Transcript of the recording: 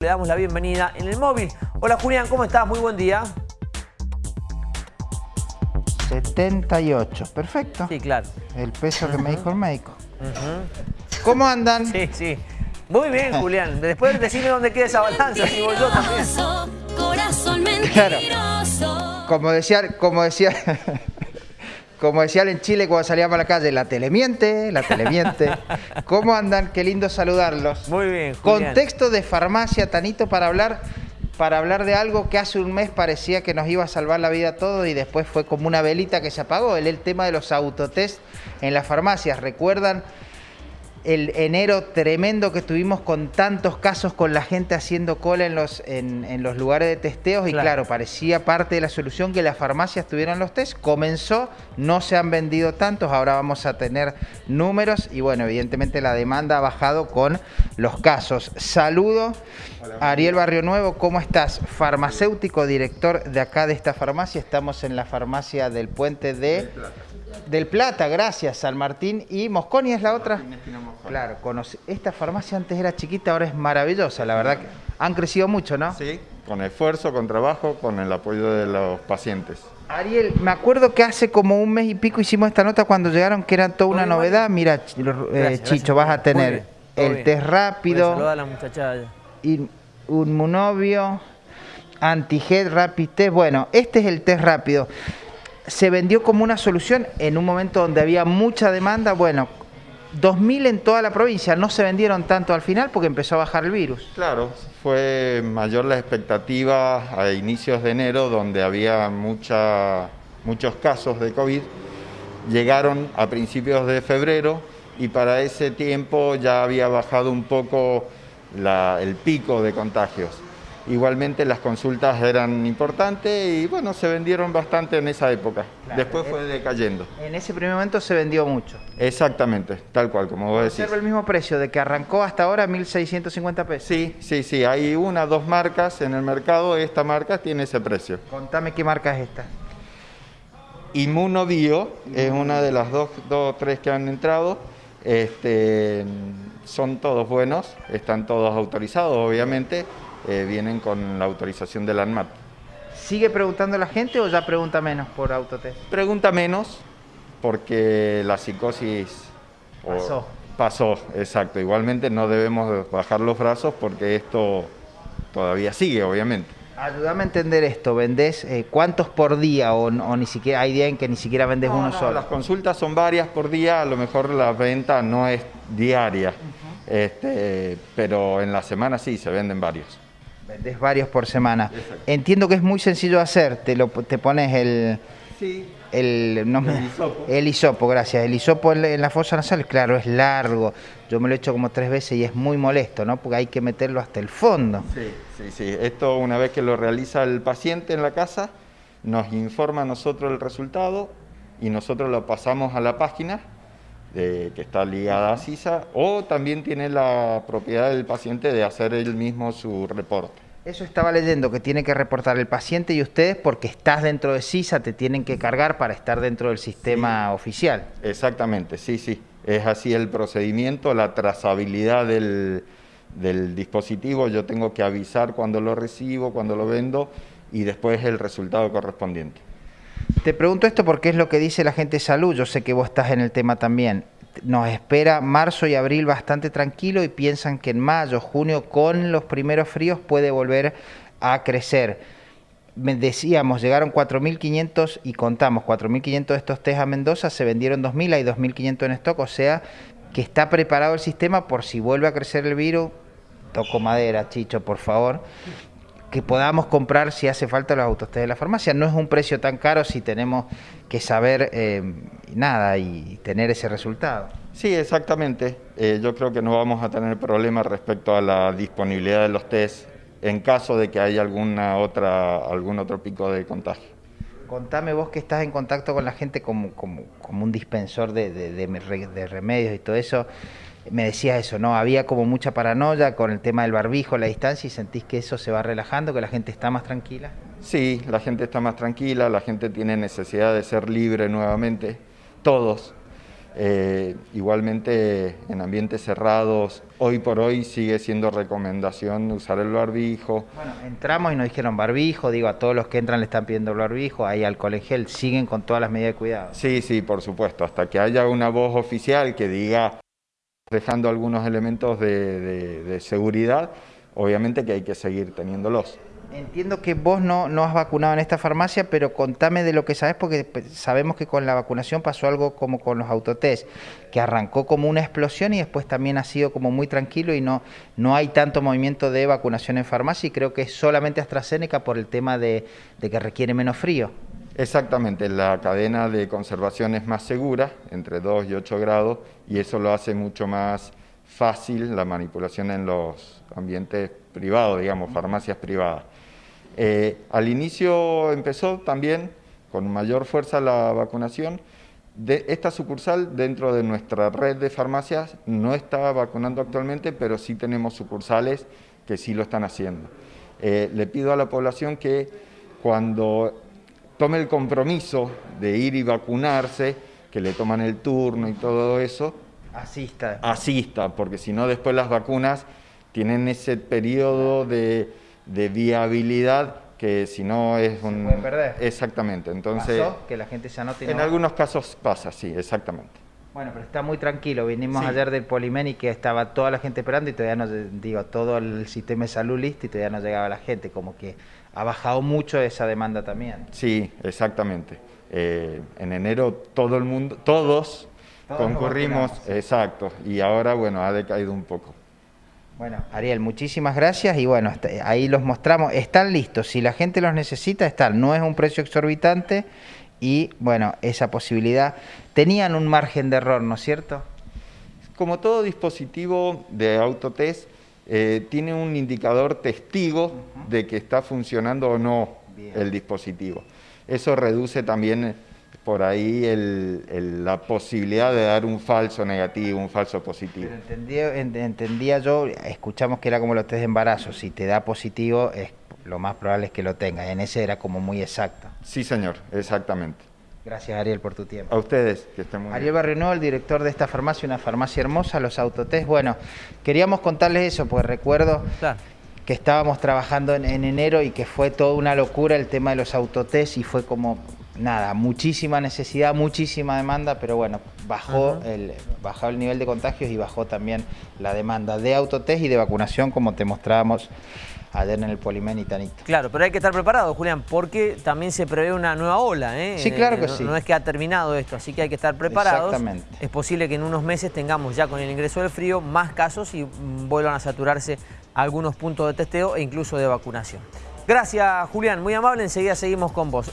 Le damos la bienvenida en el móvil. Hola Julián, ¿cómo estás? Muy buen día. 78, perfecto. Sí, claro. El peso que me dijo el médico. ¿Cómo andan? Sí, sí. Muy bien, Julián. Después decime dónde queda esa balanza, si voy yo también. Corazón Claro. mentiroso. Como decía, como decía, como decían en Chile cuando salíamos a la calle, la tele miente, la tele miente. ¿Cómo andan? Qué lindo saludarlos. Muy bien, Julián. Contexto de farmacia, Tanito, para hablar, para hablar de algo que hace un mes parecía que nos iba a salvar la vida a todos y después fue como una velita que se apagó. El, el tema de los autotest en las farmacias. ¿Recuerdan el enero tremendo que tuvimos con tantos casos con la gente haciendo cola en los, en, en los lugares de testeos? Y Claro. parecía parte de la solución que las farmacias tuvieran los test. Comenzó, no se han vendido tantos, ahora vamos a tener números y bueno, evidentemente la demanda ha bajado con los casos. Saludo, Ariel Barrio Nuevo, ¿cómo estás? Farmacéutico, director de acá de esta farmacia. Estamos en la farmacia del puente de... Del Plata, gracias, San Martín y Mosconi es la otra. Claro, conoce- esta farmacia antes era chiquita, ahora es maravillosa, la verdad que han crecido mucho, ¿no? Sí, con esfuerzo, con trabajo, con el apoyo de los pacientes. Ariel, me acuerdo que hace como un mes y pico hicimos esta nota cuando llegaron que era toda una Muy novedad. Mira, eh, Gracias, Chicho, gracias. vas a tener bien, el bien. test rápido, saludar a la muchacha. in- inmunovio, antiget, rapid test. Bueno, este es el test rápido. Se vendió como una solución en un momento donde había mucha demanda. Bueno, 2.000 en toda la provincia. No se vendieron tanto al final porque empezó a bajar el virus. Claro, fue mayor la expectativa a inicios de enero, donde había muchos casos de COVID. Llegaron a principios de febrero y para ese tiempo ya había bajado un poco el pico de contagios. Igualmente las consultas eran importantes y bueno, se vendieron bastante en esa época. Claro, Después eh. fue decayendo. En ese primer momento se vendió mucho. Exactamente, tal cual, como vos decís. El mismo precio de que arrancó hasta ahora 1.650 pesos. Sí, sí, sí. Hay una, dos marcas en el mercado. Esta marca tiene ese precio. Contame qué marca es esta. Inmunobio es una de las dos, dos o tres que han entrado. Este, son todos buenos, están todos autorizados, obviamente. Eh, vienen con la autorización de la ANMAT. ¿Sigue preguntando la gente o ya pregunta menos por autotest? Pregunta menos, porque la psicosis Pasó. pasó, exacto. Igualmente no debemos bajar los brazos porque esto todavía sigue, obviamente. Ayúdame a entender esto. ¿Vendés eh, cuántos por día o, o ni siquiera hay día en que ni siquiera vendes No, uno no, solo? Las consultas son varias por día, a lo mejor la venta no es diaria, este, pero en la semana sí se venden varios. Vendés varios por semana. Entiendo que es muy sencillo de hacer. Te, lo, te pones el, Sí. el, no me- El hisopo. el hisopo, gracias. El hisopo en, la- en la fosa nasal, claro, es largo. Yo me lo he hecho como tres veces y es muy molesto, ¿no? Porque hay que meterlo hasta el fondo. Sí, sí, sí. Esto una vez que lo realiza el paciente en la casa, nos informa a nosotros el resultado y nosotros lo pasamos a la página de- que está ligada a CISA o también tiene la propiedad del paciente de hacer él mismo su reporte. Eso estaba leyendo que tiene que reportar el paciente y ustedes porque estás dentro de CISA, te tienen que cargar para estar dentro del sistema oficial. Exactamente, sí, sí. Es así el procedimiento, la trazabilidad del, del dispositivo. Yo tengo que avisar cuando lo recibo, cuando lo vendo y después el resultado correspondiente. Te pregunto esto porque es lo que dice la gente de salud, yo sé que vos estás en el tema también. Nos espera marzo y abril bastante tranquilo y piensan que en mayo, junio, con los primeros fríos puede volver a crecer. Decíamos, llegaron 4.500 y contamos 4.500 de estos test a Mendoza, se vendieron 2.000, hay 2.500 en stock, o sea que está preparado el sistema por si vuelve a crecer el virus. Toco madera, Chicho, por favor que podamos comprar si hace falta los autotest de la farmacia. No es un precio tan caro si tenemos que saber eh, nada y tener ese resultado. Sí, exactamente. Eh, yo creo que no vamos a tener problemas respecto a la disponibilidad de los test en caso de que haya alguna otra, algún otro pico de contagio. Contame vos que estás en contacto con la gente como, como, como un dispensor de, de- de re- de remedios y todo eso. Me decías eso, ¿no? Había como mucha paranoia con el tema del barbijo, la distancia, y sentís que eso se va relajando, que la gente está más tranquila. Sí, la gente está más tranquila, la gente tiene necesidad de ser libre nuevamente, todos. Eh, igualmente en ambientes cerrados, hoy por hoy sigue siendo recomendación usar el barbijo. Bueno, entramos y nos dijeron barbijo, digo, a todos los que entran le están pidiendo el barbijo, ahí alcohol en gel, siguen con todas las medidas de cuidado. Sí, sí, por supuesto, hasta que haya una voz oficial que diga, dejando algunos elementos de, seguridad, obviamente que hay que seguir teniéndolos. Entiendo que vos no, no has vacunado en esta farmacia, pero contame de lo que sabes, porque pe- sabemos que con la vacunación pasó algo como con los autotest, que arrancó como una explosión y después también ha sido como muy tranquilo y no, no hay tanto movimiento de vacunación en farmacia y creo que es solamente AstraZeneca por el tema de que requiere menos frío. Exactamente, la cadena de conservación es más segura, entre 2 y 8 grados, y eso lo hace mucho más fácil la manipulación en los ambientes privados, digamos, farmacias privadas. Eh, al inicio empezó también con mayor fuerza la vacunación. De esta sucursal dentro de nuestra red de farmacias no está vacunando actualmente, pero sí tenemos sucursales que sí lo están haciendo. Eh, le pido a la población que cuando tome el compromiso de ir y vacunarse, que le toman el turno y todo eso, Asista. asista, porque si no después las vacunas tienen ese periodo de, de viabilidad que si no es un... pueden perder. Exactamente, entonces... Pasó que la gente se anote y no En va. algunos casos pasa, sí, exactamente. Bueno, pero está muy tranquilo. Vinimos Sí. ayer del Polimen y que estaba toda la gente esperando y todavía no, digo, todo el sistema de salud listo y todavía no llegaba la gente. Como que ha bajado mucho esa demanda también. Sí, exactamente. Eh, en enero todo el mundo, todos, Todos concurrimos, exacto, y ahora, bueno, ha decaído un poco. Bueno, Ariel, muchísimas gracias y bueno, ahí los mostramos. Están listos. Si la gente los necesita, están. No es un precio exorbitante y bueno, esa posibilidad. Tenían un margen de error, ¿no es cierto? Como todo dispositivo de autotest, eh, tiene un indicador testigo de que está funcionando o no Bien. el dispositivo. Eso reduce también eh, por ahí el- el- la posibilidad de dar un falso negativo, un falso positivo. Pero entendía, en- entendía yo, escuchamos que era como los test de embarazo. Si te da positivo, es, lo más probable es que lo tengas. En ese era como muy exacto. Sí, señor, exactamente. Gracias, Ariel, por tu tiempo. A ustedes, que estén muy Ariel bien. Barrionuevo, el director de esta farmacia, una farmacia hermosa, los autotest. Bueno, queríamos contarles eso, porque recuerdo Claro. que estábamos trabajando en, en enero y que fue toda una locura el tema de los autotest y fue como, nada, muchísima necesidad, muchísima demanda, pero bueno, bajó, el, bajó el nivel de contagios y bajó también la demanda de autotest y de vacunación, como te mostrábamos ayer en el Polimen y Tanito. Claro, pero hay que estar preparado, Julián, porque también se prevé una nueva ola. ¿eh? Sí, claro que no, sí. No es que ha terminado esto, así que hay que estar preparados. Exactamente. Es posible que en unos meses tengamos ya con el ingreso del frío más casos y mm, vuelvan a saturarse algunos puntos de testeo e incluso de vacunación. Gracias, Julián, muy amable. Enseguida seguimos con vos.